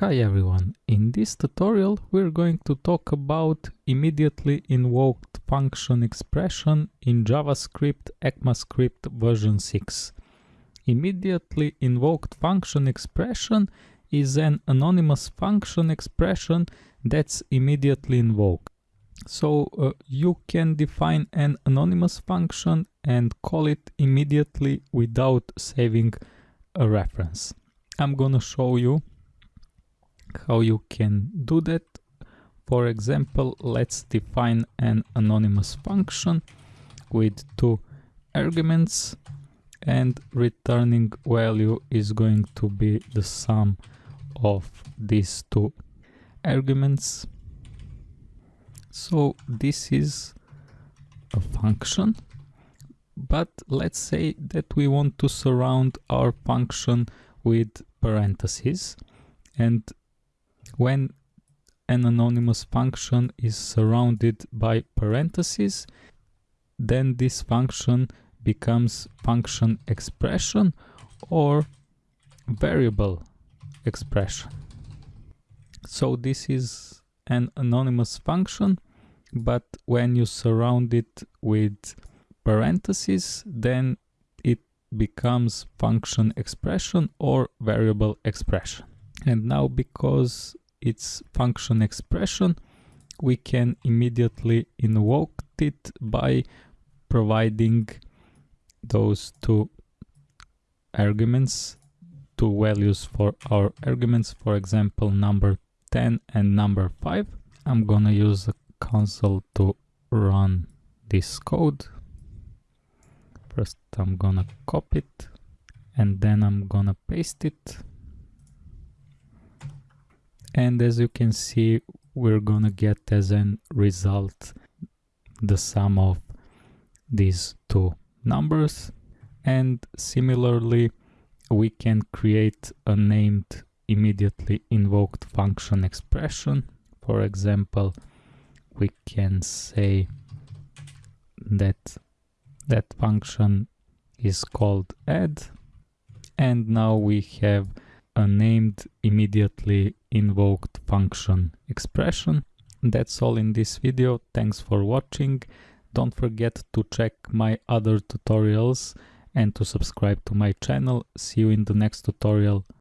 Hi everyone, in this tutorial we're going to talk about immediately invoked function expression in JavaScript ECMAScript version 6. Immediately invoked function expression is an anonymous function expression that's immediately invoked. So uh, you can define an anonymous function and call it immediately without saving a reference. I'm gonna show you how you can do that. For example, let's define an anonymous function with two arguments and returning value is going to be the sum of these two arguments. So this is a function, but let's say that we want to surround our function with parentheses and when an anonymous function is surrounded by parentheses, then this function becomes function expression or variable expression. So this is an anonymous function, but when you surround it with parentheses, then it becomes function expression or variable expression. And now because it's function expression, we can immediately invoke it by providing those two arguments, two values for our arguments, for example, number 10 and number 5. I'm gonna use the console to run this code. First I'm gonna copy it and then I'm gonna paste it and as you can see we're gonna get as a result the sum of these two numbers. And similarly we can create a named immediately invoked function expression. For example we can say that that function is called add. And now we have a named immediately invoked function expression. That's all in this video. Thanks for watching. Don't forget to check my other tutorials and to subscribe to my channel. See you in the next tutorial.